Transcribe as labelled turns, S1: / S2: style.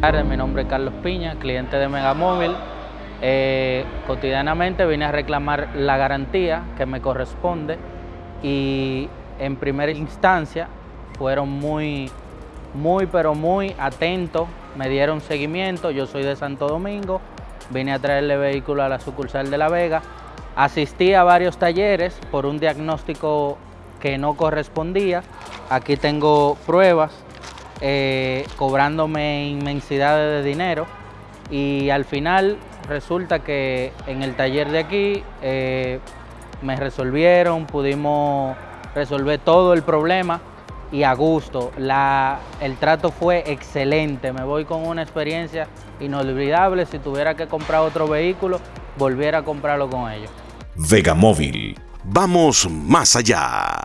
S1: Mi nombre es Carlos Piña, cliente de Megamóvil. Eh, cotidianamente vine a reclamar la garantía que me corresponde y en primera instancia fueron muy, muy, pero muy atentos, me dieron seguimiento, yo soy de Santo Domingo, vine a traerle vehículo a la sucursal de La Vega, asistí a varios talleres por un diagnóstico que no correspondía, aquí tengo pruebas eh, cobrándome inmensidades de dinero y al final resulta que en el taller de aquí eh, me resolvieron, pudimos resolver todo el problema y a gusto. La, el trato fue excelente, me voy con una experiencia inolvidable. Si tuviera que comprar otro vehículo, volviera a comprarlo con ellos.
S2: Vega Móvil, vamos más allá.